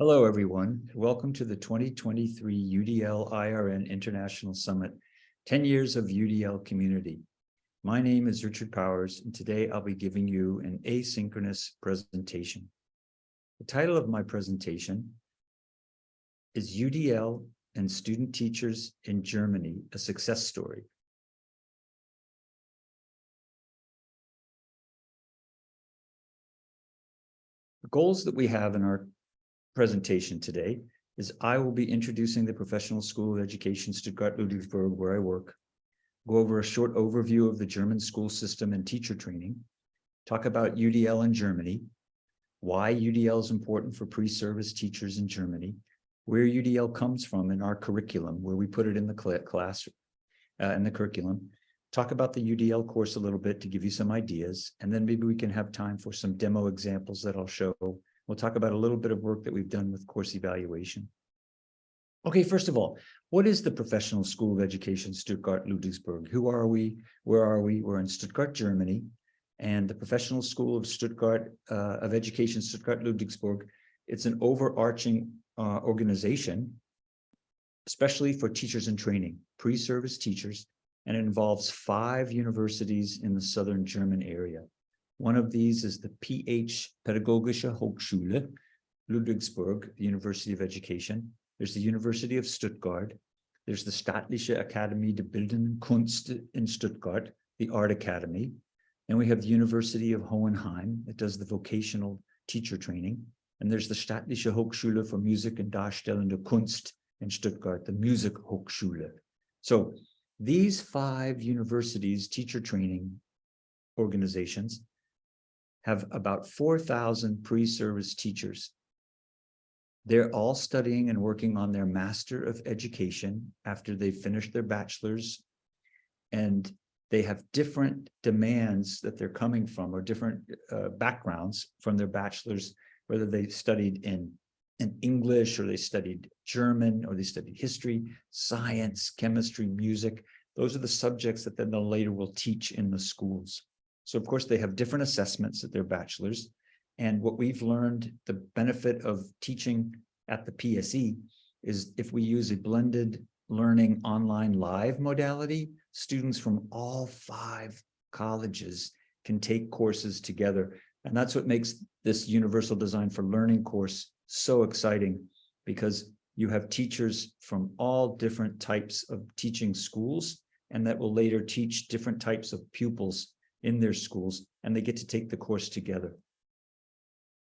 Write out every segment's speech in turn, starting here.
Hello, everyone. Welcome to the 2023 UDL IRN International Summit, 10 Years of UDL Community. My name is Richard Powers, and today I'll be giving you an asynchronous presentation. The title of my presentation is UDL and Student Teachers in Germany, a Success Story. The goals that we have in our presentation today is I will be introducing the Professional School of Education Stuttgart-Ludwigsburg, where I work, go over a short overview of the German school system and teacher training, talk about UDL in Germany, why UDL is important for pre-service teachers in Germany, where UDL comes from in our curriculum, where we put it in the class, uh, in the curriculum, talk about the UDL course a little bit to give you some ideas, and then maybe we can have time for some demo examples that I'll show We'll talk about a little bit of work that we've done with course evaluation. Okay, first of all, what is the Professional School of Education Stuttgart-Ludwigsburg? Who are we? Where are we? We're in Stuttgart, Germany, and the Professional School of Stuttgart uh, of Education Stuttgart-Ludwigsburg, it's an overarching uh, organization, especially for teachers in training, pre-service teachers, and it involves five universities in the southern German area. One of these is the PH Pädagogische Hochschule, Ludwigsburg, the University of Education. There's the University of Stuttgart. There's the Staatliche Akademie der Bildenden Kunst in Stuttgart, the Art Academy. And we have the University of Hohenheim that does the vocational teacher training. And there's the Staatliche Hochschule for Musik und Darstellende Kunst in Stuttgart, the Music Hochschule. So these five universities, teacher training organizations, have about 4,000 pre-service teachers. They're all studying and working on their Master of Education after they've finished their bachelor's. And they have different demands that they're coming from or different uh, backgrounds from their bachelor's, whether they studied in, in English or they studied German or they studied history, science, chemistry, music. Those are the subjects that then they later will teach in the schools. So of course they have different assessments at their bachelor's. And what we've learned, the benefit of teaching at the PSE is if we use a blended learning online live modality, students from all five colleges can take courses together. And that's what makes this universal design for learning course so exciting because you have teachers from all different types of teaching schools and that will later teach different types of pupils in their schools, and they get to take the course together.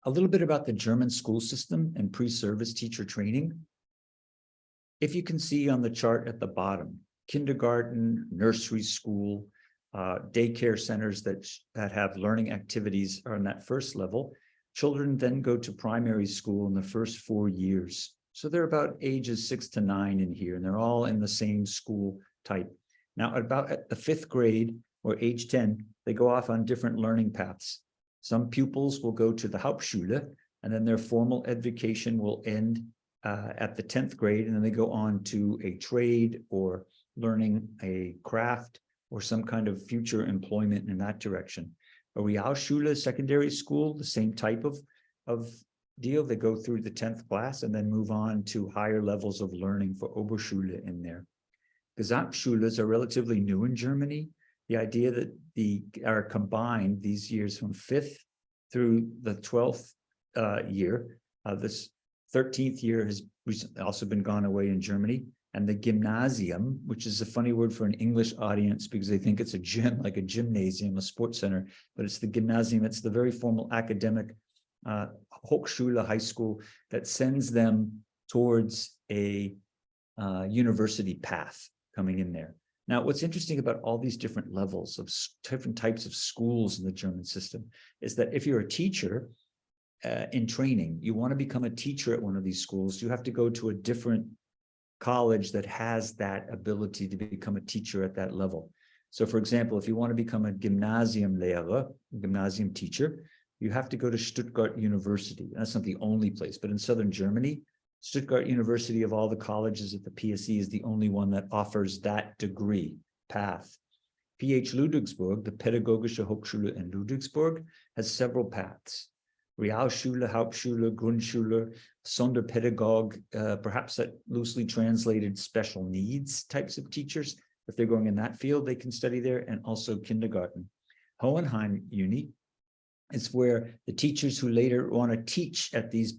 A little bit about the German school system and pre-service teacher training. If you can see on the chart at the bottom, kindergarten, nursery school, uh, daycare centers that, that have learning activities are on that first level. Children then go to primary school in the first four years. So they're about ages six to nine in here, and they're all in the same school type. Now, about at the fifth grade or age 10, they go off on different learning paths. Some pupils will go to the Hauptschule, and then their formal education will end uh, at the 10th grade, and then they go on to a trade or learning a craft or some kind of future employment in that direction. A Realschule secondary school, the same type of, of deal. They go through the 10th class and then move on to higher levels of learning for Oberschule in there. Gesamtschules are relatively new in Germany the idea that the are combined these years from fifth through the 12th uh, year. Uh, this 13th year has also been gone away in Germany. And the gymnasium, which is a funny word for an English audience because they think it's a gym, like a gymnasium, a sports center, but it's the gymnasium. It's the very formal academic uh, Hochschule high school that sends them towards a uh, university path coming in there. Now, what's interesting about all these different levels of different types of schools in the German system is that if you're a teacher uh, in training, you want to become a teacher at one of these schools, you have to go to a different college that has that ability to become a teacher at that level. So for example, if you want to become a gymnasium Gymnasiumlehrer, gymnasium teacher, you have to go to Stuttgart University. That's not the only place, but in Southern Germany, Stuttgart University of all the colleges at the PSE is the only one that offers that degree path. PH Ludwigsburg, the Pädagogische Hochschule in Ludwigsburg, has several paths. Realschule, Hauptschule, Grundschule, Sonderpädagog, uh, perhaps that loosely translated special needs types of teachers. If they're going in that field, they can study there and also kindergarten. Hohenheim Uni is where the teachers who later want to teach at these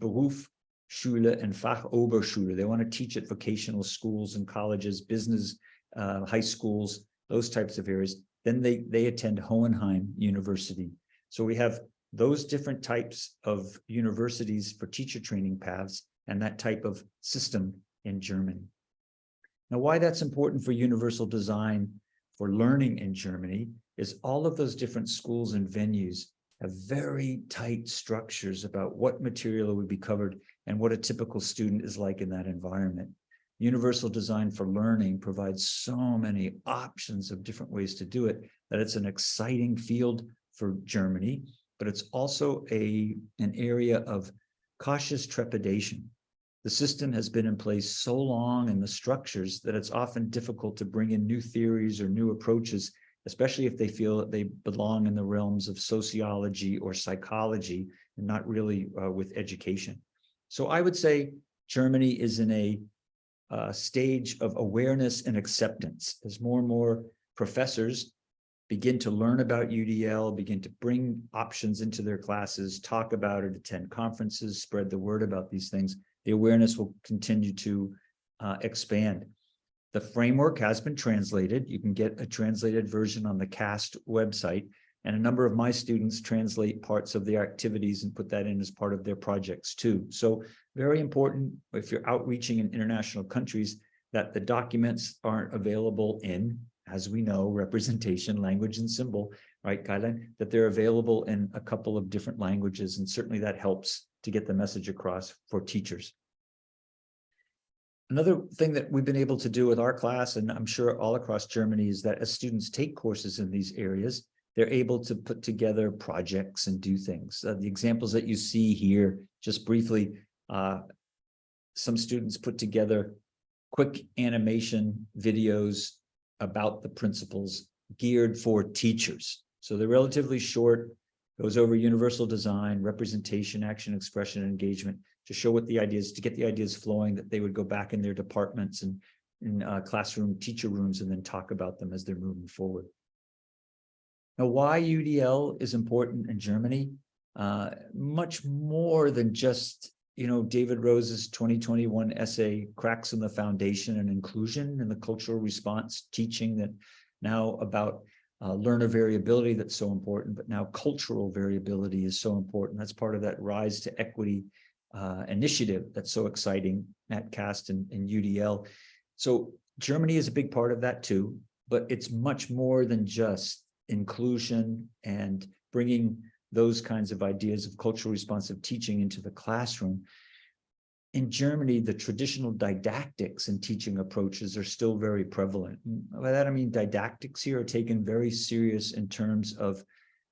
Berufsschule and Fachoberschule, they want to teach at vocational schools and colleges, business, uh, high schools, those types of areas. Then they, they attend Hohenheim University. So we have those different types of universities for teacher training paths and that type of system in Germany. Now, why that's important for universal design for learning in Germany is all of those different schools and venues have very tight structures about what material would be covered and what a typical student is like in that environment. Universal design for learning provides so many options of different ways to do it that it's an exciting field for Germany, but it's also a an area of cautious trepidation. The system has been in place so long and the structures that it's often difficult to bring in new theories or new approaches, especially if they feel that they belong in the realms of sociology or psychology and not really uh, with education. So I would say Germany is in a uh, stage of awareness and acceptance as more and more professors begin to learn about UDL, begin to bring options into their classes, talk about it, attend conferences, spread the word about these things, the awareness will continue to uh, expand. The framework has been translated. You can get a translated version on the CAST website. And a number of my students translate parts of the activities and put that in as part of their projects too. So very important if you're outreaching in international countries that the documents aren't available in as we know, representation, language and symbol, right, guideline, that they're available in a couple of different languages. And certainly that helps to get the message across for teachers. Another thing that we've been able to do with our class, and I'm sure all across Germany, is that as students take courses in these areas, they're able to put together projects and do things. Uh, the examples that you see here, just briefly, uh, some students put together quick animation videos about the principles geared for teachers. So they're relatively short, goes over universal design, representation, action, expression, and engagement to show what the ideas, to get the ideas flowing that they would go back in their departments and in uh, classroom teacher rooms and then talk about them as they're moving forward. Now, why UDL is important in Germany? Uh, much more than just you know, David Rose's 2021 essay, Cracks in the Foundation and Inclusion and the Cultural Response teaching that now about uh, learner variability that's so important, but now cultural variability is so important. That's part of that Rise to Equity uh, initiative that's so exciting at CAST and, and UDL. So Germany is a big part of that too, but it's much more than just inclusion and bringing those kinds of ideas of cultural responsive teaching into the classroom. In Germany, the traditional didactics and teaching approaches are still very prevalent. By that, I mean didactics here are taken very serious in terms of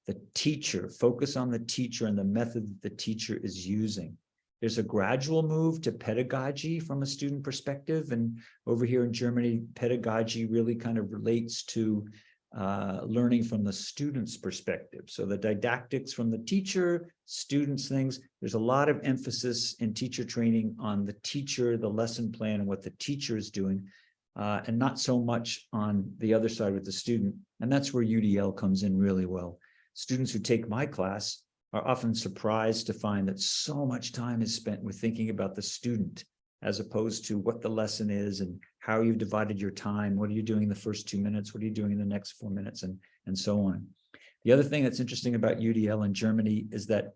the teacher, focus on the teacher and the method that the teacher is using. There's a gradual move to pedagogy from a student perspective. And over here in Germany, pedagogy really kind of relates to uh, learning from the student's perspective. So the didactics from the teacher, students things, there's a lot of emphasis in teacher training on the teacher, the lesson plan and what the teacher is doing, uh, and not so much on the other side with the student. And that's where UDL comes in really well. Students who take my class are often surprised to find that so much time is spent with thinking about the student as opposed to what the lesson is and how you've divided your time. What are you doing in the first two minutes? What are you doing in the next four minutes and, and so on. The other thing that's interesting about UDL in Germany is that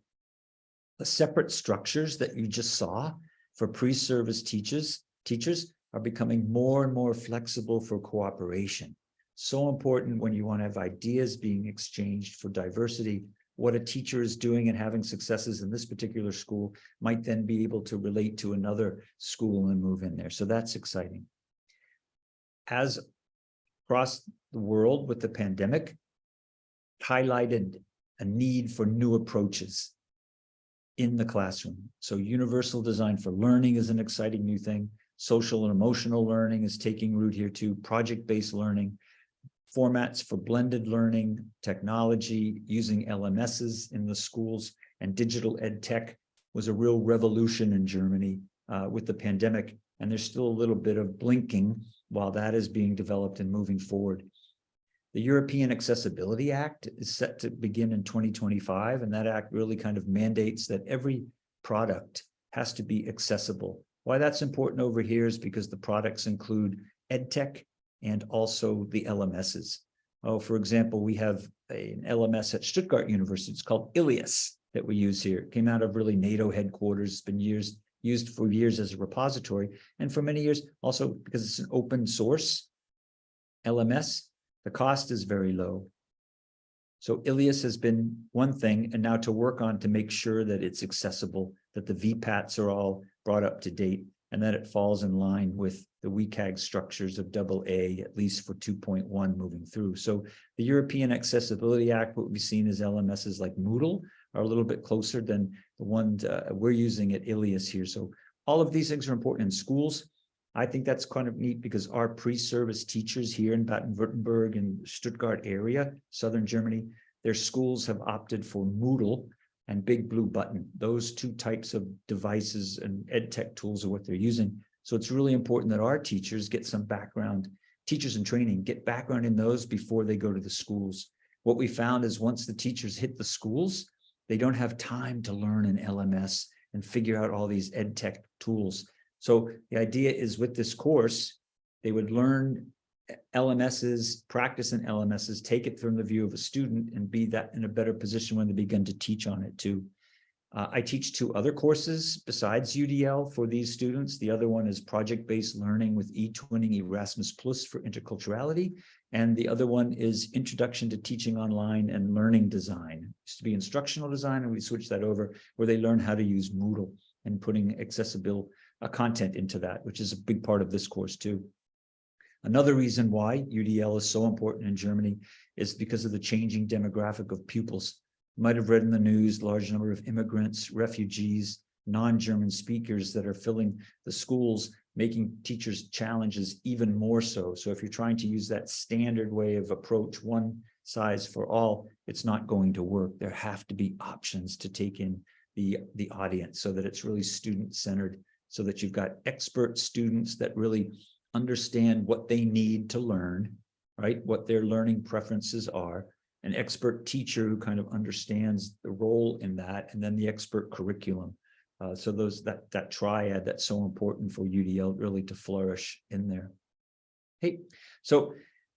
the separate structures that you just saw for pre-service teachers, teachers are becoming more and more flexible for cooperation. So important when you want to have ideas being exchanged for diversity what a teacher is doing and having successes in this particular school might then be able to relate to another school and move in there. So that's exciting. As across the world with the pandemic, highlighted a need for new approaches in the classroom. So universal design for learning is an exciting new thing. Social and emotional learning is taking root here too. Project-based learning, formats for blended learning, technology, using LMSs in the schools, and digital ed tech was a real revolution in Germany uh, with the pandemic. And there's still a little bit of blinking while that is being developed and moving forward. The European Accessibility Act is set to begin in 2025, and that act really kind of mandates that every product has to be accessible. Why that's important over here is because the products include EdTech and also the LMSs. Oh, for example, we have a- an LMS at Stuttgart University. It's called Ilias that we use here. It came out of really NATO headquarters, It's been years, used for years as a repository, and for many years also because it's an open source LMS, the cost is very low. So Ilias has been one thing, and now to work on to make sure that it's accessible, that the VPATs are all brought up to date, and that it falls in line with the WCAG structures of double A, at least for two point one moving through. So the European Accessibility Act, what we've seen is LMSs like Moodle are a little bit closer than the ones uh, we're using at Ilias here. So all of these things are important in schools. I think that's kind of neat because our pre-service teachers here in Baden-Württemberg and Stuttgart area, southern Germany, their schools have opted for Moodle and Big Blue Button. Those two types of devices and ed tech tools are what they're using. So it's really important that our teachers get some background, teachers in training, get background in those before they go to the schools. What we found is once the teachers hit the schools, they don't have time to learn an LMS and figure out all these ed tech tools. So the idea is with this course, they would learn LMSs, practice in LMSs, take it from the view of a student and be that in a better position when they begin to teach on it too. Uh, I teach two other courses besides UDL for these students. The other one is project-based learning with eTwinning Erasmus Plus for interculturality. And the other one is Introduction to Teaching Online and Learning Design. It used to be instructional design, and we switched that over where they learn how to use Moodle and putting accessible uh, content into that, which is a big part of this course too. Another reason why UDL is so important in Germany is because of the changing demographic of pupils. Might have read in the news, large number of immigrants, refugees, non-German speakers that are filling the schools, making teachers' challenges even more so. So if you're trying to use that standard way of approach, one size for all, it's not going to work. There have to be options to take in the, the audience so that it's really student-centered, so that you've got expert students that really understand what they need to learn, right? What their learning preferences are, an expert teacher who kind of understands the role in that, and then the expert curriculum. Uh, so those that that triad that's so important for UDL really to flourish in there. Hey, so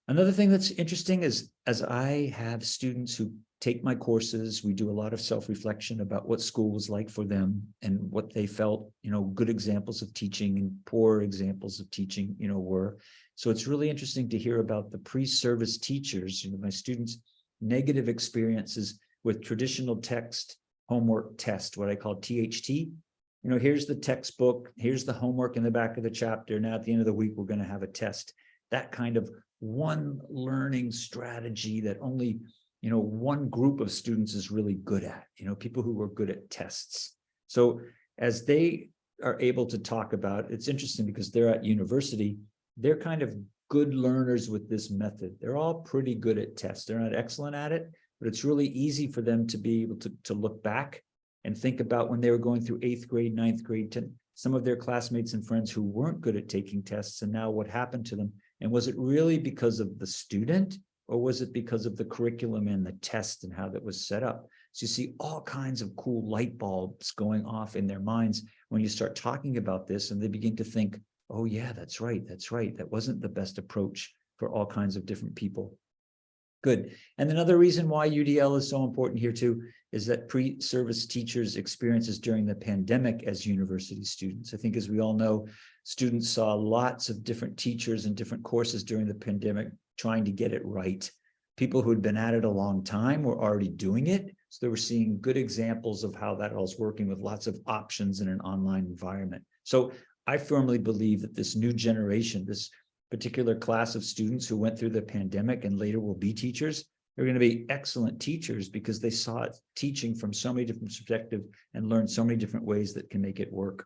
another thing that's interesting is as I have students who take my courses, we do a lot of self-reflection about what school was like for them and what they felt, you know, good examples of teaching and poor examples of teaching, you know, were. So it's really interesting to hear about the pre-service teachers, you know, my students' negative experiences with traditional text homework test, what I call THT. You know, here's the textbook, here's the homework in the back of the chapter. Now at the end of the week, we're going to have a test. That kind of one learning strategy that only you know, one group of students is really good at, you know, people who are good at tests. So as they are able to talk about, it's interesting because they're at university, they're kind of good learners with this method. They're all pretty good at tests. They're not excellent at it, but it's really easy for them to be able to, to look back and think about when they were going through eighth grade, ninth grade, to some of their classmates and friends who weren't good at taking tests and now what happened to them. And was it really because of the student or was it because of the curriculum and the test and how that was set up? So you see all kinds of cool light bulbs going off in their minds when you start talking about this and they begin to think, oh yeah, that's right, that's right. That wasn't the best approach for all kinds of different people. Good. And another reason why UDL is so important here too is that pre-service teachers' experiences during the pandemic as university students. I think as we all know, students saw lots of different teachers and different courses during the pandemic trying to get it right. People who had been at it a long time were already doing it. So they were seeing good examples of how that all was working with lots of options in an online environment. So I firmly believe that this new generation, this particular class of students who went through the pandemic and later will be teachers, they're going to be excellent teachers because they saw teaching from so many different perspectives and learned so many different ways that can make it work.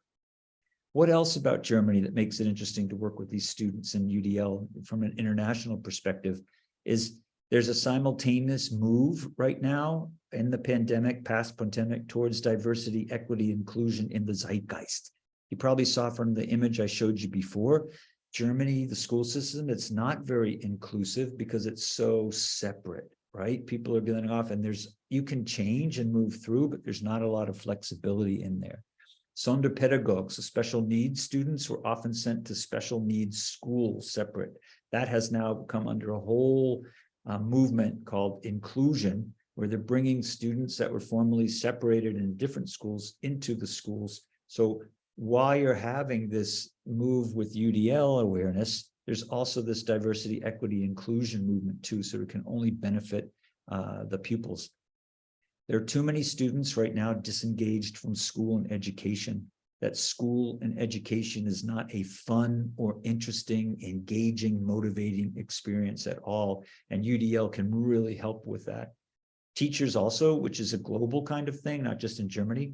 What else about Germany that makes it interesting to work with these students in UDL from an international perspective is There's a simultaneous move right now in the pandemic, past pandemic, towards diversity, equity, inclusion in the zeitgeist. You probably saw from the image I showed you before, Germany, the school system, it's not very inclusive because it's so separate, right? People are getting off and there's, you can change and move through, but there's not a lot of flexibility in there. Sonderpädagogues, so special needs students were often sent to special needs schools separate. That has now come under a whole uh, movement called inclusion, where they're bringing students that were formerly separated in different schools into the schools. So while you're having this move with UDL awareness, there's also this diversity, equity, inclusion movement too, so it can only benefit uh, the pupils. There are too many students right now disengaged from school and education. That school and education is not a fun or interesting, engaging, motivating experience at all. And UDL can really help with that. Teachers also, which is a global kind of thing, not just in Germany,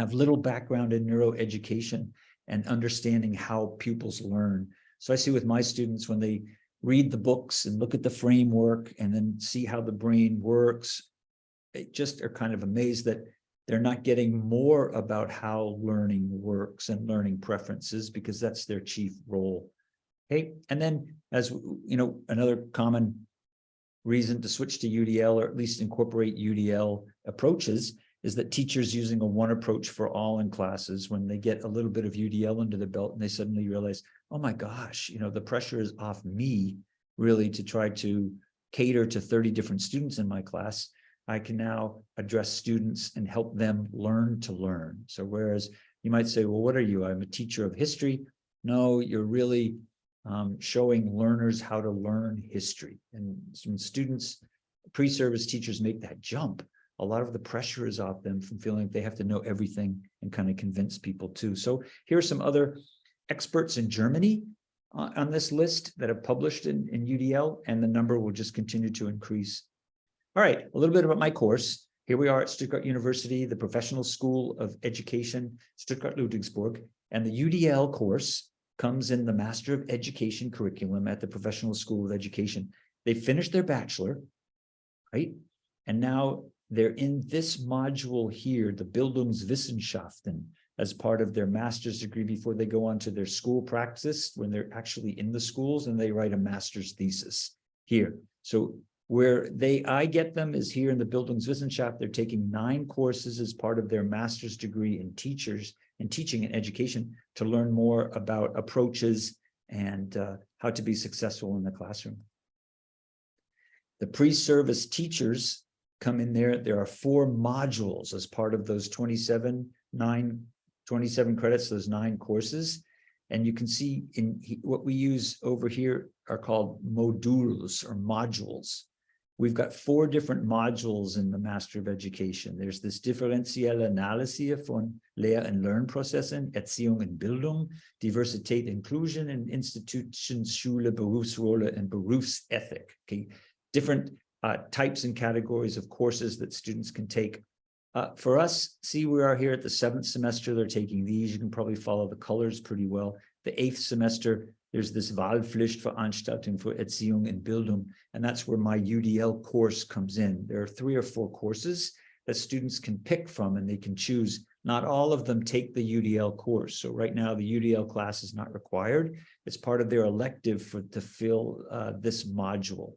have little background in neuroeducation and understanding how pupils learn. So I see with my students when they read the books and look at the framework and then see how the brain works, they just are kind of amazed that they're not getting more about how learning works and learning preferences because that's their chief role. Okay, and then as you know, another common reason to switch to UDL or at least incorporate UDL approaches is that teachers using a one approach for all in classes when they get a little bit of UDL under the belt and they suddenly realize, oh my gosh, you know, the pressure is off me really to try to cater to 30 different students in my class. I can now address students and help them learn to learn. So whereas you might say, well, what are you? I'm a teacher of history. No, you're really um, showing learners how to learn history. And when students, pre-service teachers make that jump, a lot of the pressure is off them from feeling like they have to know everything and kind of convince people too. So here are some other experts in Germany on this list that have published in, in UDL, and the number will just continue to increase. All right, a little bit about my course. Here we are at Stuttgart University, the Professional School of Education, Stuttgart-Ludwigsburg, and the UDL course comes in the Master of Education curriculum at the Professional School of Education. They finished their bachelor, right? And now they're in this module here, the Bildungswissenschaften, as part of their master's degree before they go on to their school practice when they're actually in the schools and they write a master's thesis here. So where they I get them is here in the Bildungswissenschaft. They're taking nine courses as part of their master's degree in teachers and teaching and education to learn more about approaches and uh, how to be successful in the classroom. The pre-service teachers come in there. There are four modules as part of those 27, nine, 27 credits, those nine courses. And you can see in what we use over here are called modules or modules. We've got four different modules in the Master of Education. There's this differentielle Analyse von Lehr- und Lernprozessen, Erziehung und Bildung, Diversität, Inclusion, and Institutions, Schule, Berufsrolle, and Berufsethik. Okay, different uh, types and categories of courses that students can take. Uh, for us, see, we are here at the seventh semester. They're taking these. You can probably follow the colors pretty well. The eighth semester, there's this Wahlpflichtveranstaltung für Erziehung und Bildung, and that's where my UDL course comes in. There are three or four courses that students can pick from and they can choose. Not all of them take the UDL course. So right now the UDL class is not required. It's part of their elective for to fill uh, this module.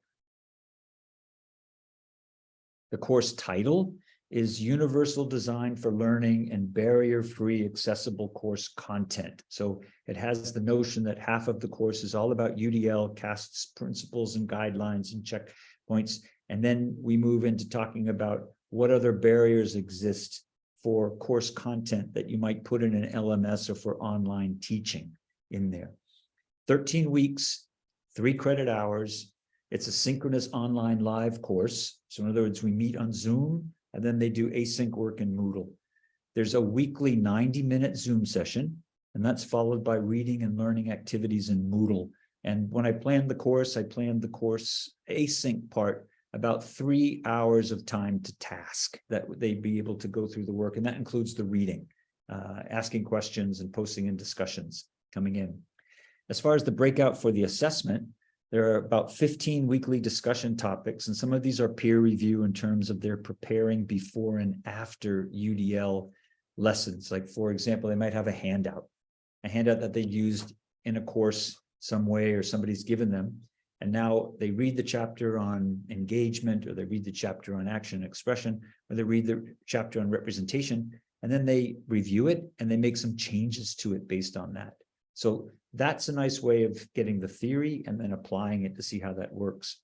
The course title is Universal Design for Learning and Barrier-Free Accessible Course Content. So it has the notion that half of the course is all about UDL, CAST's principles and guidelines and checkpoints. And then we move into talking about what other barriers exist for course content that you might put in an LMS or for online teaching in there. 13 weeks, three credit hours, it's a synchronous online live course. So in other words, we meet on Zoom and then they do async work in Moodle. There's a weekly 90 minute Zoom session, and that's followed by reading and learning activities in Moodle. And when I planned the course, I planned the course async part about three hours of time to task that they'd be able to go through the work. And that includes the reading, uh, asking questions and posting in discussions coming in. As far as the breakout for the assessment, There are about fifteen weekly discussion topics, and some of these are peer review in terms of their preparing before and after UDL lessons. Like, for example, they might have a handout, a handout that they used in a course some way or somebody's given them. And now they read the chapter on engagement, or they read the chapter on action and expression, or they read the chapter on representation, and then they review it and they make some changes to it based on that. So that's a nice way of getting the theory and then applying it to see how that works.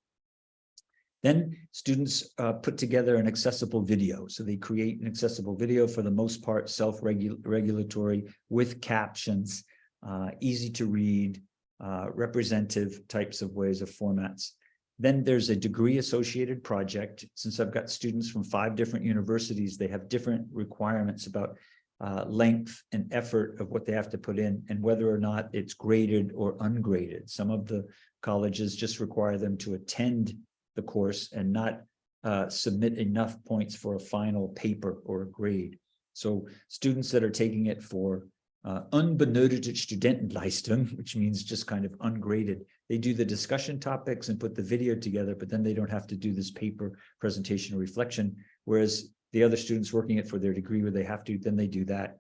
Then students uh, put together an accessible video. So they create an accessible video for the most part, self-regulatory with captions, uh, easy to read, uh, representative types of ways of formats. Then there's a degree associated project. Since I've got students from five different universities, they have different requirements about uh, length and effort of what they have to put in and whether or not it's graded or ungraded. Some of the colleges just require them to attend the course and not uh, submit enough points for a final paper or a grade. So students that are taking it for uh, Studentenleistung, which means just kind of ungraded, they do the discussion topics and put the video together, but then they don't have to do this paper presentation or reflection. Whereas the other students working it for their degree where they have to, then they do that.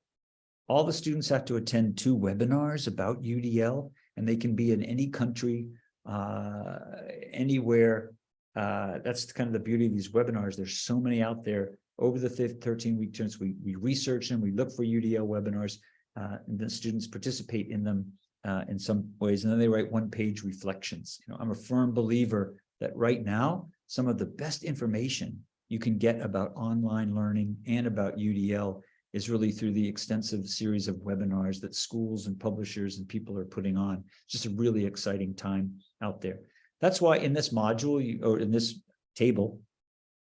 All the students have to attend two webinars about UDL, and they can be in any country, uh, anywhere. Uh, that's kind of the beauty of these webinars. There's so many out there. Over the 13 week terms, we, we research them, we look for UDL webinars, uh, and the students participate in them uh, in some ways, and then they write one page reflections. You know, I'm a firm believer that right now, some of the best information you can get about online learning and about UDL is really through the extensive series of webinars that schools and publishers and people are putting on. It's just a really exciting time out there. That's why in this module you, or in this table,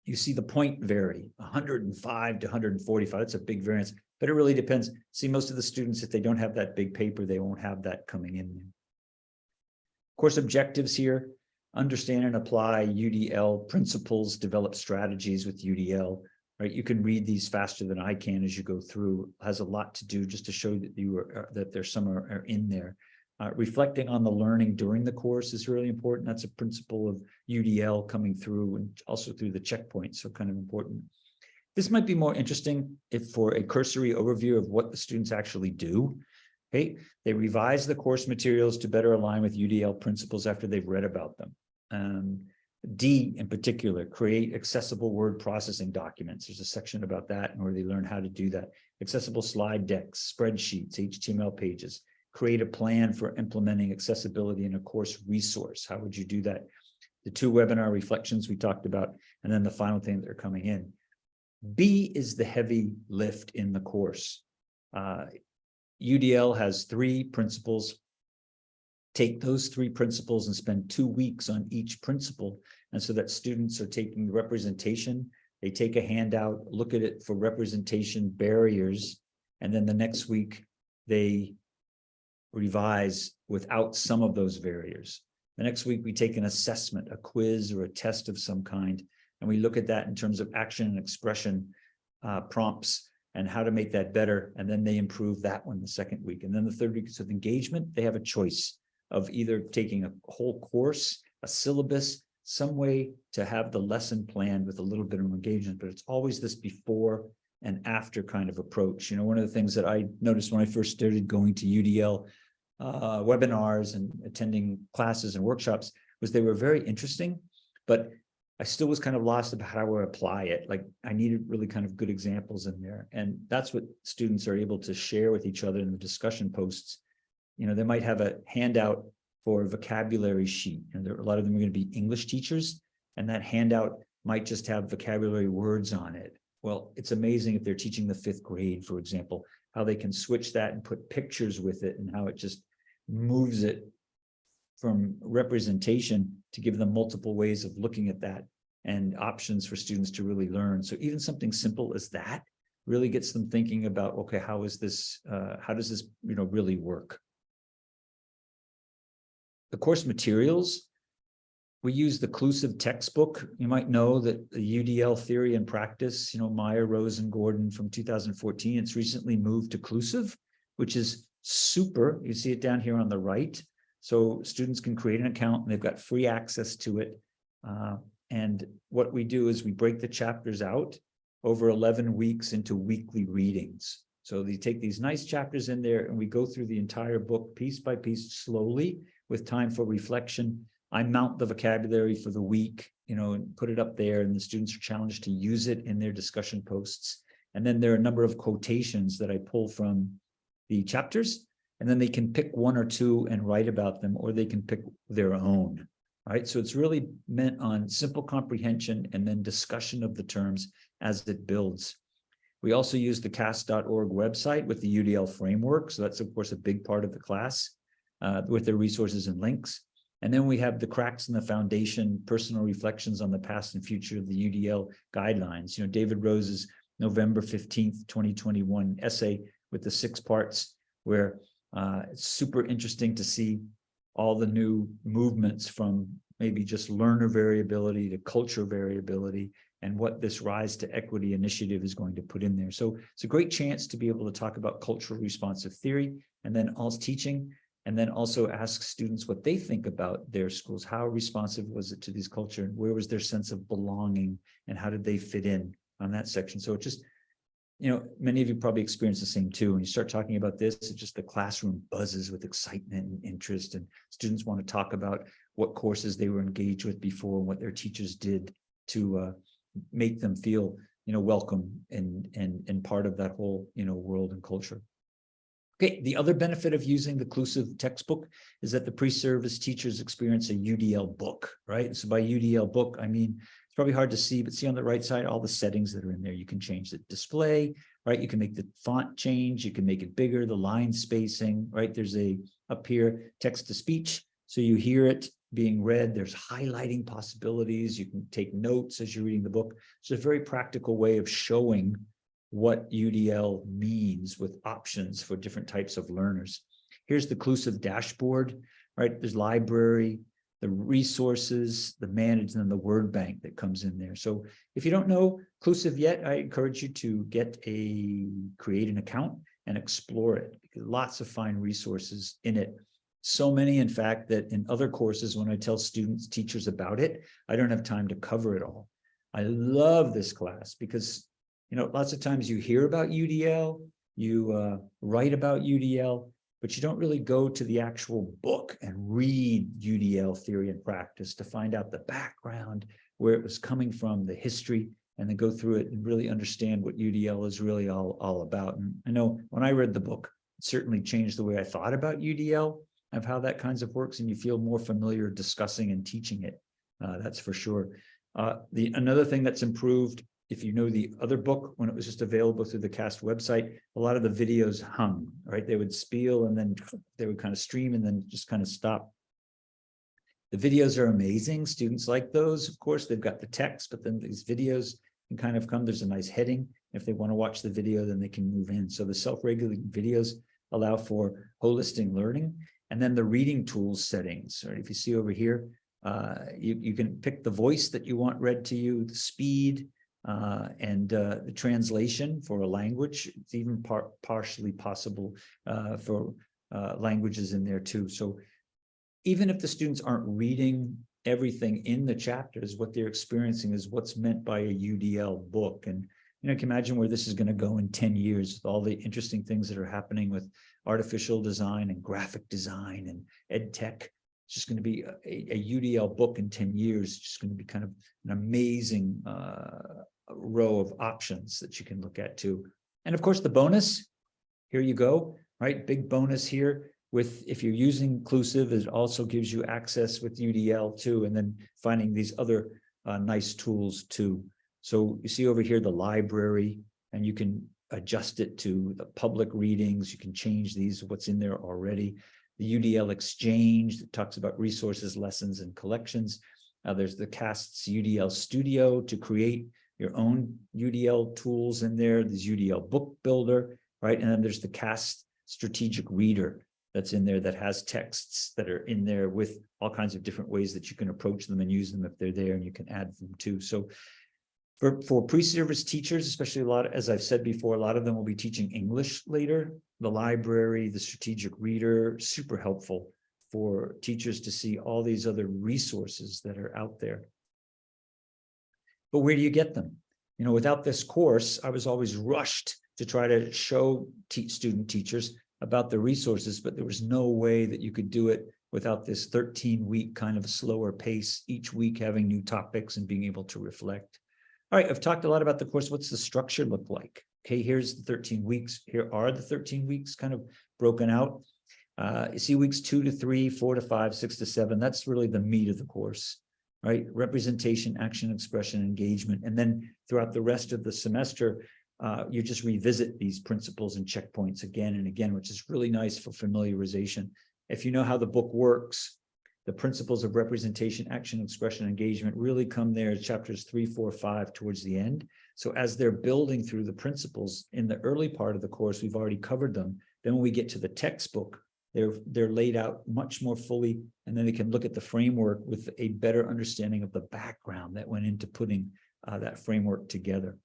you see the point vary 105 to 145. That's a big variance, but it really depends. See, most of the students, if they don't have that big paper, they won't have that coming in. Course objectives here understand and apply UDL principles, develop strategies with UDL, right? You can read these faster than I can as you go through, has a lot to do just to show that you are, uh, that there's some are, are in there. Uh, reflecting on the learning during the course is really important. That's a principle of UDL coming through and also through the checkpoints, so kind of important. This might be more interesting if for a cursory overview of what the students actually do. Okay, they revise the course materials to better align with UDL principles after they've read about them. Um, D in particular, create accessible word processing documents. There's a section about that and where they learn how to do that. Accessible slide decks, spreadsheets, HTML pages, create a plan for implementing accessibility in a course resource. How would you do that? The two webinar reflections we talked about, and then the final thing that are coming in. B is the heavy lift in the course. Uh, UDL has three principles take those three principles and spend two weeks on each principle. And so that students are taking representation, they take a handout, look at it for representation barriers, and then the next week they revise without some of those barriers. The next week we take an assessment, a quiz or a test of some kind, and we look at that in terms of action and expression uh, prompts and how to make that better. And then they improve that one the second week. And then the third week is with engagement, they have a choice of either taking a whole course, a syllabus, some way to have the lesson planned with a little bit of engagement, but it's always this before and after kind of approach. You know, one of the things that I noticed when I first started going to UDL uh, webinars and attending classes and workshops was they were very interesting, but I still was kind of lost about how to apply it. Like I needed really kind of good examples in there. And that's what students are able to share with each other in the discussion posts you know, they might have a handout for a vocabulary sheet. And there, a lot of them are going to be English teachers, and that handout might just have vocabulary words on it. Well, it's amazing if they're teaching the fifth grade, for example, how they can switch that and put pictures with it and how it just moves it from representation to give them multiple ways of looking at that and options for students to really learn. So even something simple as that really gets them thinking about, okay, how is this, uh, how does this, you know, really work? The course materials, we use the Clusive textbook. You might know that the UDL theory and practice, you know, Meyer, Rose, and Gordon from 2014, it's recently moved to Clusive, which is super. You see it down here on the right. So students can create an account and they've got free access to it. Uh, and what we do is we break the chapters out over 11 weeks into weekly readings. So they take these nice chapters in there and we go through the entire book piece by piece slowly with time for reflection. I mount the vocabulary for the week, you know, and put it up there and the students are challenged to use it in their discussion posts. And then there are a number of quotations that I pull from the chapters, and then they can pick one or two and write about them, or they can pick their own, right? So it's really meant on simple comprehension and then discussion of the terms as it builds. We also use the cast.org website with the UDL framework. So that's, of course, a big part of the class uh, with their resources and links. And then we have the cracks in the foundation, personal reflections on the past and future of the UDL guidelines. You know, David Rose's November 15th, 2021 essay with the six parts where uh, it's super interesting to see all the new movements from maybe just learner variability to culture variability and what this Rise to Equity initiative is going to put in there. So it's a great chance to be able to talk about cultural responsive theory and then also teaching and then also ask students what they think about their schools. How responsive was it to these culture? And where was their sense of belonging and how did they fit in? on that section. So it just, you know, many of you probably experience the same too. When you start talking about this, it's just the classroom buzzes with excitement and interest and students want to talk about what courses they were engaged with before and what their teachers did to uh, make them feel, you know, welcome and, and, and part of that whole, you know, world and culture. Okay, the other benefit of using the Clusive textbook is that the pre-service teachers experience a UDL book, right? So by UDL book, I mean it's probably hard to see, but see on the right side, all the settings that are in there. You can change the display, right? You can make the font change. You can make it bigger, the line spacing, right? There's a up here text to speech. So you hear it being read. There's highlighting possibilities. You can take notes as you're reading the book. It's a very practical way of showing what UDL means with options for different types of learners. Here's the Clusive dashboard, right? There's library, the resources, the management, and the word bank that comes in there. So if you don't know Clusive yet, I encourage you to get a, create an account and explore it. Lots of fine resources in it. So many, in fact, that in other courses, when I tell students, teachers about it, I don't have time to cover it all. I love this class because, you know, lots of times you hear about UDL, you uh, write about UDL, but you don't really go to the actual book and read UDL theory and practice to find out the background, where it was coming from, the history, and then go through it and really understand what UDL is really all, all about. And I know when I read the book, it certainly changed the way I thought about UDL, of how that kinds of works, and you feel more familiar discussing and teaching it. Uh, that's for sure. Uh, the another thing that's improved if you know the other book, when it was just available through the cast website, a lot of the videos hung, right? They would spiel and then they would kind of stream and then just kind of stop. The videos are amazing. Students like those. Of course, they've got the text, but then these videos can kind of come. There's a nice heading. If they want to watch the video, then they can move in. So the self-regulating videos allow for holistic learning. And then the reading tools settings, right? If you see over here, uh, you, you can pick the voice that you want read to you, the speed, uh, and uh, the translation for a language. It's even par partially possible uh, for uh, languages in there too. So even if the students aren't reading everything in the chapters, what they're experiencing is what's meant by a UDL book. And you know, can imagine where this is going to go in 10 years with all the interesting things that are happening with artificial design and graphic design and ed tech. It's just going to be a, a, UDL book in 10 years. It's just going to be kind of an amazing uh, row of options that you can look at too. And of course, the bonus, here you go, right? Big bonus here with if you're using Clusive, it also gives you access with UDL too, and then finding these other uh, nice tools too. So you see over here the library, and you can adjust it to the public readings. You can change these, what's in there already. The UDL exchange that talks about resources, lessons, and collections. Uh, there's the CAST's UDL studio to create your own UDL tools in there, there's UDL book builder, right? And then there's the CAST strategic reader that's in there that has texts that are in there with all kinds of different ways that you can approach them and use them if they're there and you can add them too. So for, for pre-service teachers, especially a lot, as I've said before, a lot of them will be teaching English later. The library, the strategic reader, super helpful for teachers to see all these other resources that are out there. But where do you get them? You know, without this course, I was always rushed to try to show teach student teachers about the resources, but there was no way that you could do it without this 13 week kind of slower pace, each week having new topics and being able to reflect. All right, I've talked a lot about the course. What's the structure look like? Okay, here's the 13 weeks. Here are the 13 weeks kind of broken out. Uh, you see weeks two to three, four to five, six to seven. That's really the meat of the course, right? Representation, action, expression, engagement. And then throughout the rest of the semester, uh, you just revisit these principles and checkpoints again and again, which is really nice for familiarization. If you know how the book works, the principles of representation, action, expression, engagement really come there chapters three, four, five towards the end. So as they're building through the principles in the early part of the course, we've already covered them. Then when we get to the textbook, they're they're laid out much more fully, and then they can look at the framework with a better understanding of the background that went into putting uh, that framework together.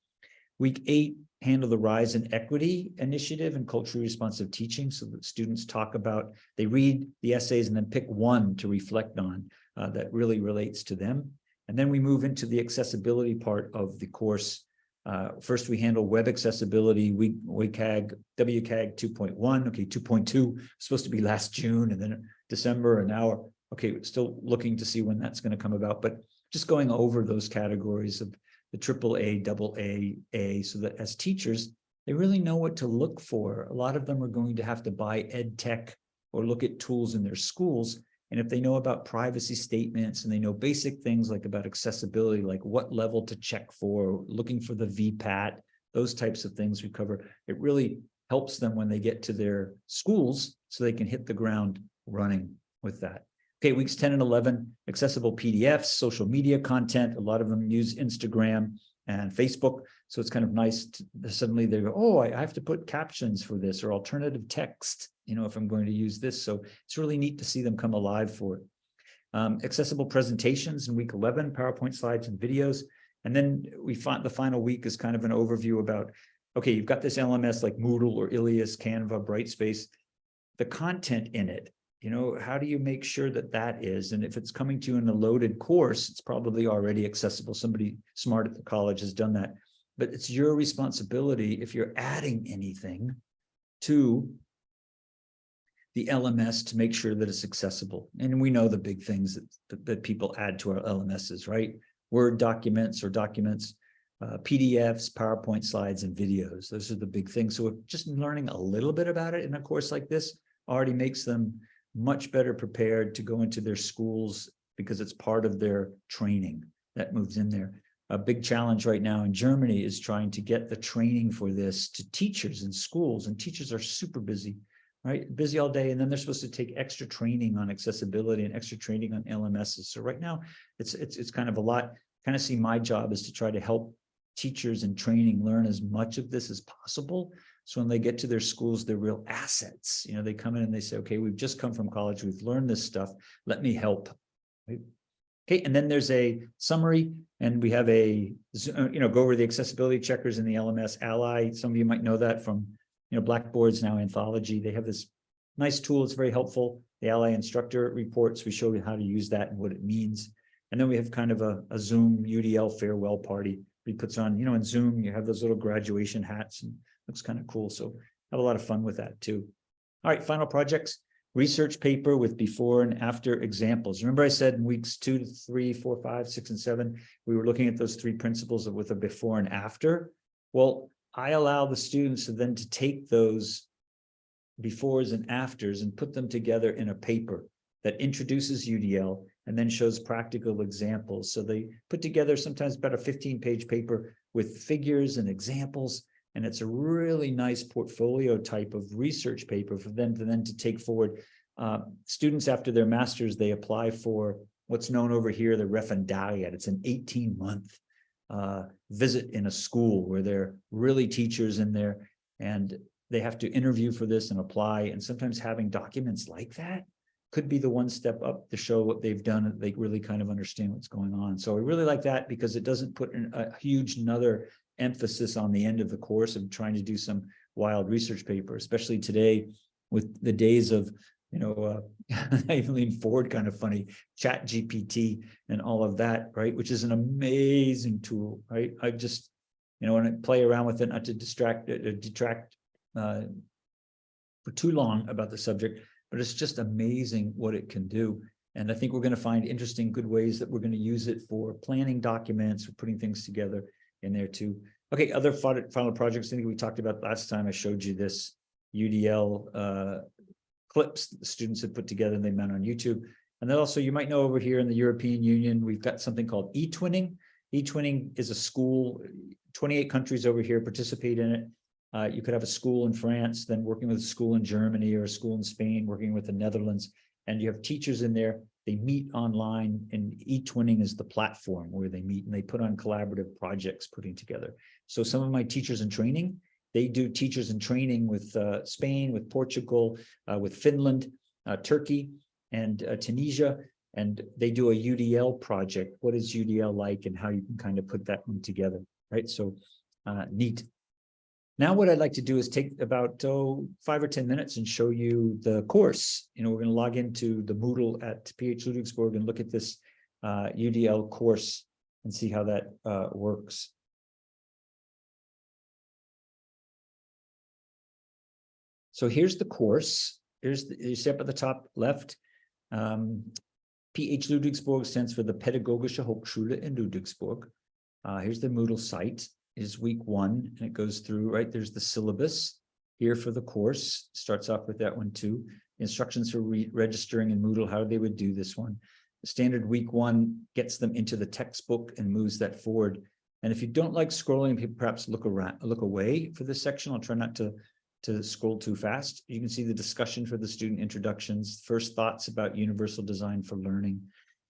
Week eight, handle the Rise in Equity initiative and culturally responsive teaching so that students talk about, they read the essays and then pick one to reflect on uh, that really relates to them. And then we move into the accessibility part of the course. Uh, first, we handle web accessibility, we, WCAG, WCAG 2.1, okay, 2.2, supposed to be last June and then December and now, okay, still looking to see when that's going to come about, but just going over those categories of the triple A, double A, A, so that as teachers, they really know what to look for. A lot of them are going to have to buy ed tech or look at tools in their schools. And if they know about privacy statements and they know basic things like about accessibility, like what level to check for, looking for the VPAT, those types of things we cover, it really helps them when they get to their schools so they can hit the ground running with that. Okay, weeks 10 and 11, accessible PDFs, social media content. A lot of them use Instagram and Facebook. So it's kind of nice to suddenly they go, oh, I have to put captions for this or alternative text, you know, if I'm going to use this. So it's really neat to see them come alive for it. Um, accessible presentations in week 11, PowerPoint slides and videos. And then we find the final week is kind of an overview about, okay, you've got this LMS like Moodle or Ilias, Canva, Brightspace. The content in it you know, how do you make sure that that is? And if it's coming to you in a loaded course, it's probably already accessible. Somebody smart at the college has done that. But it's your responsibility if you're adding anything to the LMS to make sure that it's accessible. And we know the big things that, that, people add to our LMSs, right? Word documents or documents, uh, PDFs, PowerPoint slides, and videos. Those are the big things. So just learning a little bit about it in a course like this already makes them much better prepared to go into their schools because it's part of their training that moves in there. A big challenge right now in Germany is trying to get the training for this to teachers in schools and teachers are super busy, right? Busy all day. And then they're supposed to take extra training on accessibility and extra training on LMSs. So right now it's, it's, it's kind of a lot, kind of see my job is to try to help teachers in training learn as much of this as possible so when they get to their schools, they're real assets. You know, they come in and they say, okay, we've just come from college. We've learned this stuff. Let me help. Right? Okay, and then there's a summary and we have a, uh, you know, go over the accessibility checkers in the LMS Ally. Some of you might know that from, you know, Blackboard's now Anthology. They have this nice tool. It's very helpful. The Ally instructor reports, we show you how to use that and what it means. And then we have kind of a, a Zoom UDL farewell party. He puts on, you know, in Zoom, you have those little graduation hats and looks kind of cool. So have a lot of fun with that too. All right, final projects, research paper with before and after examples. Remember I said in weeks two to three, four, five, six, and seven, we were looking at those three principles of with a before and after. Well, I allow the students to then to take those befores and afters and put them together in a paper that introduces UDL and then shows practical examples. So they put together sometimes about a 15 page paper with figures and examples and it's a really nice portfolio type of research paper for them to then to take forward. Uh, students after their masters, they apply for what's known over here, the referendariat. It's an 18 month uh, visit in a school where they're really teachers in there and they have to interview for this and apply. And sometimes having documents like that could be the one step up to show what they've done. They really kind of understand what's going on. So I really like that because it doesn't put in a huge another emphasis on the end of the course of trying to do some wild research paper, especially today with the days of you know, uh, Evelyn Ford kind of funny, ChatGPT and all of that, right? Which is an amazing tool, right? I just, you know, when I play around with it, not to distract, uh, detract, uh, for too long about the subject, but it's just amazing what it can do. And I think we're going to find interesting, good ways that we're going to use it for planning documents, for putting things together in there too. Okay, other final, projects, I think we talked about last time, I showed you this UDL uh, clips that the students have put together and they mount on YouTube. And then also you might know over here in the European Union, we've got something called e-twinning. E-twinning is a school, 28 countries over here participate in it. Uh, you could have a school in France, then working with a school in Germany or a school in Spain, working with the Netherlands, and you have teachers in there. They meet online and e-twinning is the platform where they meet and they put on collaborative projects putting together. So some of my teachers in training, they do teachers in training with uh, Spain, with Portugal, uh, with Finland, uh, Turkey, and uh, Tunisia, and they do a UDL project. What is UDL like and how you can kind of put that one together, right? So uh, neat. Now what I'd like to do is take about oh, five or 10 minutes and show you the course. You know, we're going to log into the Moodle at PH Ludwigsburg and look at this uh, UDL course and see how that uh, works. So here's the course. Here's the, you see up at the top left. Um, PH Ludwigsburg stands for the Pädagogische Hochschule in Ludwigsburg. Uh, here's the Moodle site is week one and it goes through, right? There's the syllabus here for the course, starts off with that one too. Instructions for re registering in Moodle, how they would do this one. The standard week one gets them into the textbook and moves that forward. And if you don't like scrolling, perhaps look around, look away for this section. I'll try not to, to scroll too fast. You can see the discussion for the student introductions, first thoughts about universal design for learning.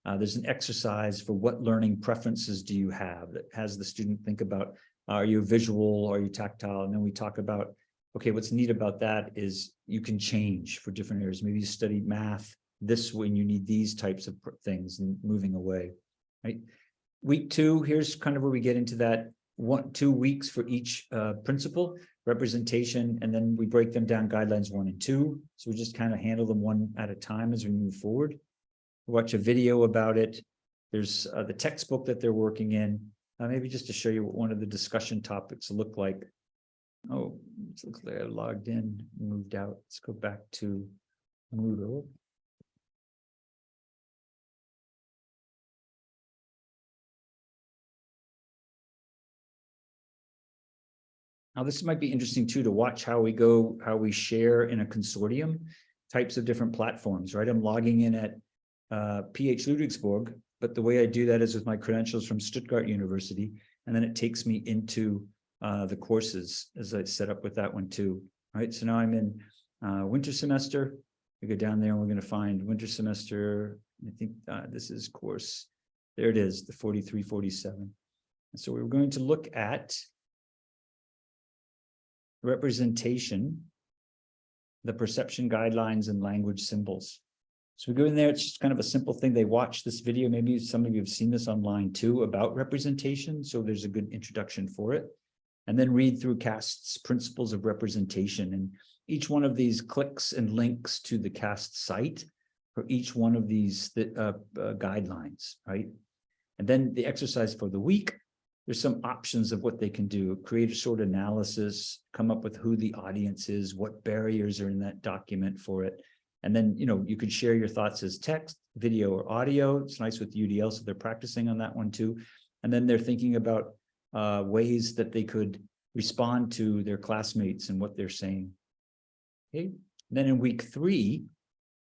Uh, there's an exercise for what learning preferences do you have that has the student think about are you visual? Are you tactile? And then we talk about, okay, what's neat about that is you can change for different areas. Maybe you study math this when you need these types of things and moving away, right? Week two, here's kind of where we get into that one, two weeks for each uh, principle representation, and then we break them down guidelines one and two. So we just kind of handle them one at a time as we move forward. Watch a video about it. There's uh, the textbook that they're working in, uh, maybe just to show you what one of the discussion topics look like. Oh, it looks like I logged in, moved out. Let's go back to Moodle. Now, this might be interesting too, to watch how we go, how we share in a consortium, types of different platforms, right? I'm logging in at uh, PH Ludwigsburg, but the way I do that is with my credentials from Stuttgart University, and then it takes me into uh, the courses as I set up with that one too. Right, so now I'm in uh, winter semester. We go down there and we're going to find winter semester. I think uh, this is course. There it is, the 4347. And so we're going to look at representation, the perception guidelines and language symbols. So we go in there, it's just kind of a simple thing. They watch this video. Maybe some of you have seen this online too about representation. So there's a good introduction for it. And then read through CAST's principles of representation. And each one of these clicks and links to the CAST site for each one of these uh, uh, guidelines, right? And then the exercise for the week, there's some options of what they can do. Create a short analysis, come up with who the audience is, what barriers are in that document for it, and then, you know, you could share your thoughts as text, video, or audio. It's nice with UDL, so they're practicing on that one too. And then they're thinking about uh, ways that they could respond to their classmates and what they're saying. Okay. And then in week three,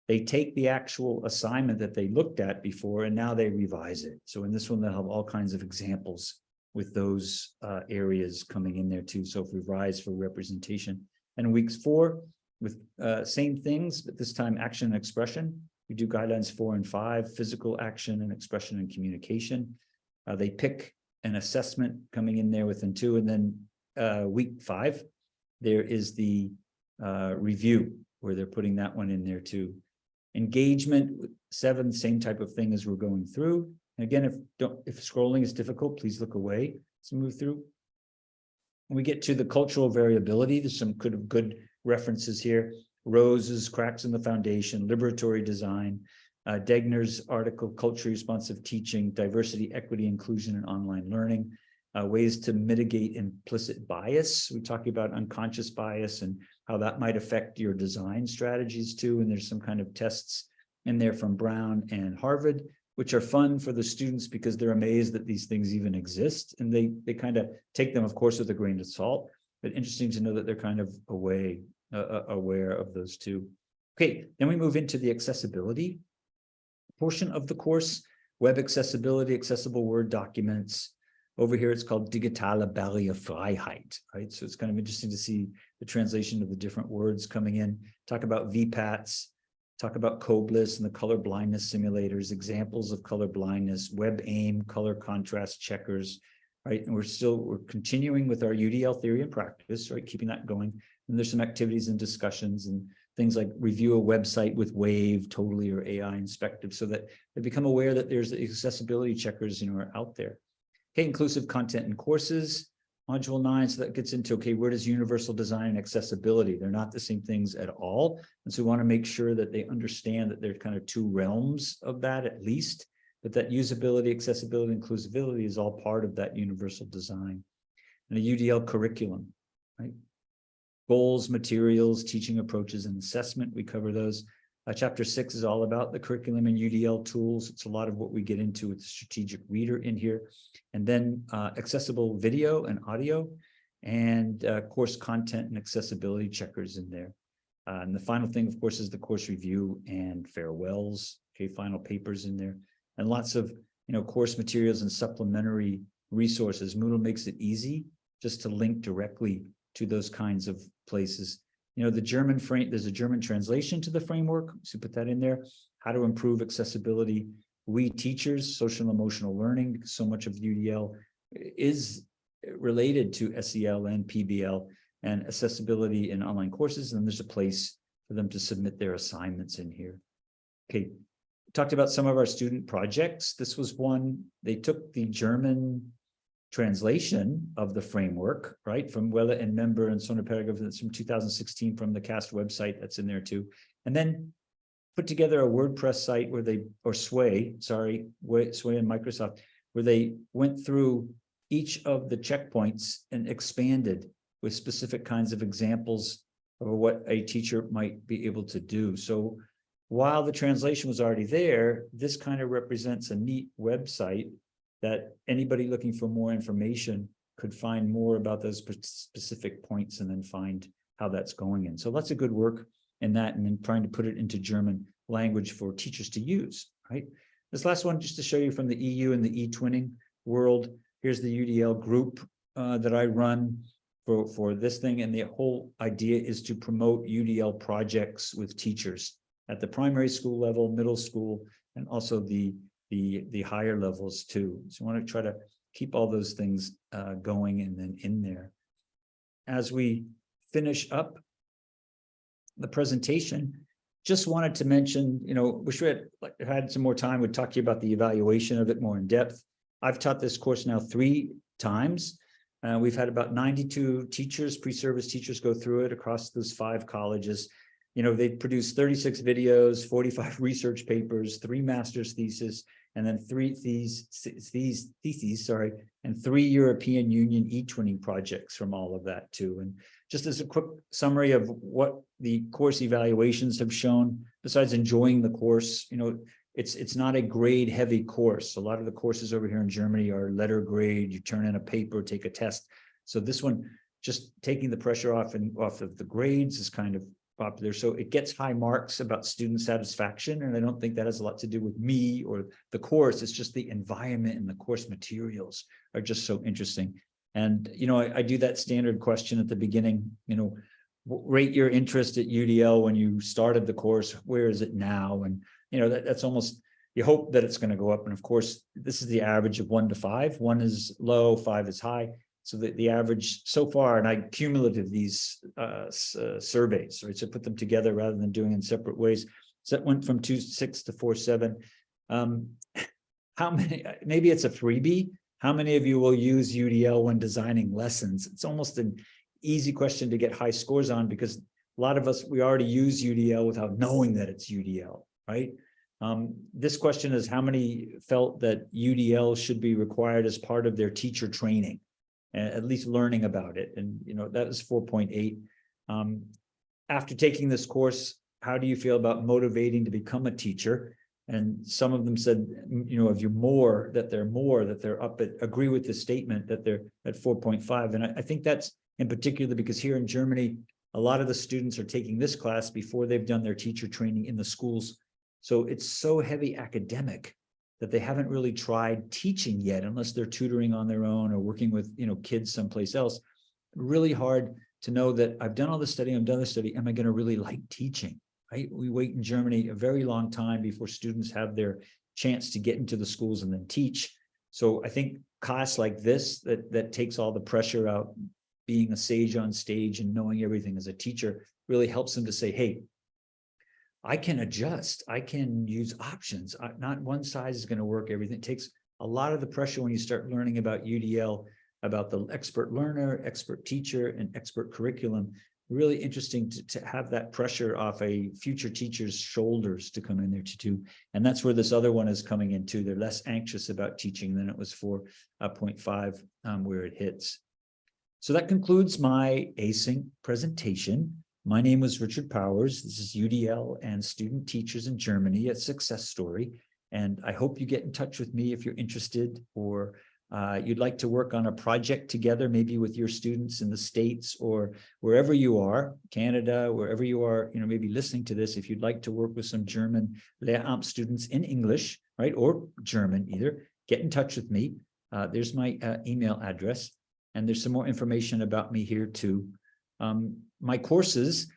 they take the actual assignment that they looked at before and now they revise it. So in this one, they'll have all kinds of examples with those uh, areas coming in there too. So if we rise for representation. And weeks four, with uh, same things, but this time action and expression. We do guidelines four and five, physical action and expression and communication. Uh, they pick an assessment coming in there within two, and then uh, week five, there is the uh, review where they're putting that one in there too. Engagement seven, same type of thing as we're going through. And again, if don't if scrolling is difficult, please look away. Let's move through. When we get to the cultural variability, there's some good good references here. Rose's Cracks in the Foundation, Liberatory Design, uh, Degner's article, Culture Responsive Teaching, Diversity, Equity, Inclusion, and Online Learning, uh, ways to mitigate implicit bias. We talk about unconscious bias and how that might affect your design strategies too. And there's some kind of tests in there from Brown and Harvard, which are fun for the students because they're amazed that these things even exist. And they, they kind of take them, of course, with a grain of salt, but interesting to know that they're kind of away, uh, uh, aware of those two. Okay, then we move into the accessibility portion of the course, web accessibility, accessible Word documents. Over here, it's called Digitale Barrierefreiheit, right? So it's kind of interesting to see the translation of the different words coming in. Talk about VPATs, talk about COBLIS and the color blindness simulators, examples of color blindness, WebAIM, color contrast checkers, right? And we're still, we're continuing with our UDL theory and practice, right? Keeping that going. And there's some activities and discussions and things like review a website with Wave, Tota11y, or AInspector, so that they become aware that there's accessibility checkers, you know, are out there. Okay, inclusive content and courses, module nine. So that gets into, okay, where does universal design and accessibility? They're not the same things at all. And so we want to make sure that they understand that there's kind of two realms of that at least, but that usability, accessibility, inclusivity is all part of that universal design. And a UDL curriculum, right? Goals, materials, teaching approaches, and assessment. We cover those. Uh, chapter six is all about the curriculum and UDL tools. It's a lot of what we get into with the strategic reader in here. And then uh, accessible video and audio and uh, course content and accessibility checkers in there. Uh, and the final thing, of course, is the course review and farewells. Okay, final papers in there. And lots of, you know, course materials and supplementary resources. Moodle makes it easy just to link directly to those kinds of places. You know, the German frame, there's a German translation to the framework, so put that in there. How to improve accessibility. We teachers, social and emotional learning, so much of UDL is related to SEL and PBL and accessibility in online courses. And there's a place for them to submit their assignments in here. Okay, talked about some of our student projects. This was one, they took the German translation of the framework, right, from Weller and Member and Sona Paragraph, that's from 2016 from the CAST website, that's in there too. And then put together a WordPress site where they, or Sway, sorry, Sway and Microsoft, where they went through each of the checkpoints and expanded with specific kinds of examples of what a teacher might be able to do. So while the translation was already there, this kind of represents a neat website that anybody looking for more information could find more about those specific points and then find how that's going in. So lots of good work in that and then trying to put it into German language for teachers to use, right? This last one, just to show you from the EU and the e-twinning world, here's the UDL group uh, that I run for, for this thing. And the whole idea is to promote UDL projects with teachers at the primary school level, middle school, and also the the the higher levels too. So I want to try to keep all those things uh, going and then in there. As we finish up the presentation, just wanted to mention, you know, wish we had had some more time, would talk to you about the evaluation of it more in depth. I've taught this course now three times. Uh, we've had about 92 teachers, pre-service teachers go through it across those five colleges you know, they produced 36 videos, 45 research papers, three master's thesis, and then three these these theses, sorry, and three European Union e-twinning projects from all of that too. And just as a quick summary of what the course evaluations have shown, besides enjoying the course, you know, it's it's not a grade heavy course. A lot of the courses over here in Germany are letter grade, you turn in a paper, take a test. So this one, just taking the pressure off and off of the grades is kind of popular. So it gets high marks about student satisfaction. And I don't think that has a lot to do with me or the course. It's just the environment and the course materials are just so interesting. And, you know, I, I do that standard question at the beginning, you know, rate your interest at UDL when you started the course, where is it now? And, you know, that, that's almost, you hope that it's going to go up. And of course, this is the average of one to five. One is low, five is high. So the, the average so far, and I cumulative these uh, uh, surveys, right? So put them together rather than doing in separate ways. So that went from two six to four seven. Um, how many? Maybe it's a freebie. How many of you will use UDL when designing lessons? It's almost an easy question to get high scores on because a lot of us, we already use UDL without knowing that it's UDL, right? Um, this question is how many felt that UDL should be required as part of their teacher training? At least learning about it, and you know, that was four point eight. Um, after taking this course, how do you feel about motivating to become a teacher? And some of them said, you know, if you're more, that they're more, that they're up at, agree with the statement that they're at four point five. And I, I think that's in particular because here in Germany, a lot of the students are taking this class before they've done their teacher training in the schools. So it's so heavy academic that they haven't really tried teaching yet unless they're tutoring on their own or working with, you know, kids someplace else. Really hard to know that I've done all the study, I've done the study, am I going to really like teaching? Right? We wait in Germany a very long time before students have their chance to get into the schools and then teach. So I think class like this, that, that takes all the pressure out, being a sage on stage and knowing everything as a teacher really helps them to say, hey, I can adjust, I can use options, I- not one size is going to work, everything It takes a lot of the pressure when you start learning about UDL, about the expert learner, expert teacher, and expert curriculum. Really interesting to, to have that pressure off a future teacher's shoulders to come in there to do. And that's where this other one is coming in into. They're less anxious about teaching than it was for uh, 0.5 um, where it hits. So that concludes my async presentation. My name was Richard Powers. This is UDL and student teachers in Germany, a success story. And I hope you get in touch with me if you're interested or uh, you'd like to work on a project together, maybe with your students in the States or wherever you are, Canada, wherever you are, you know, maybe listening to this, if you'd like to work with some German Lehramt students in English, right, or German either, get in touch with me. Uh, there's my uh, email address. And there's some more information about me here too. Um, my courses,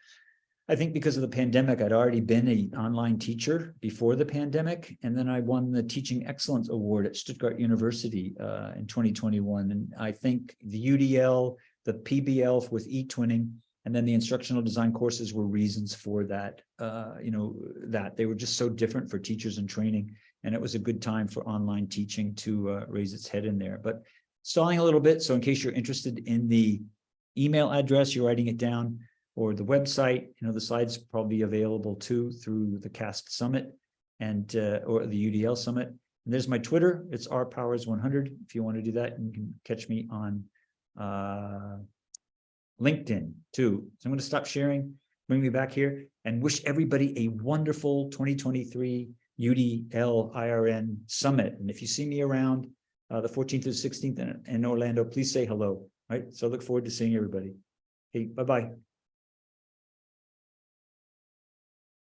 I think because of the pandemic, I'd already been an online teacher before the pandemic. And then I won the Teaching Excellence Award at Stuttgart University uh, in 2021. And I think the UDL, the PBL with e-twinning, and then the instructional design courses were reasons for that, uh, you know, that they were just so different for teachers in training. And it was a good time for online teaching to uh, raise its head in there. But stalling a little bit. So in case you're interested in the email address, you're writing it down or the website, you know, the slides probably available too through the CAST Summit and uh, or the UDL Summit. And there's my Twitter. It's rpowers100. If you want to do that, you can catch me on uh, LinkedIn too. So I'm going to stop sharing, bring me back here and wish everybody a wonderful 2023 UDL IRN Summit. And if you see me around, uh, the 14th to 16th in, in Orlando, please say hello. Right. So I look forward to seeing everybody. Hey, bye-bye.